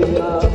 Yeah.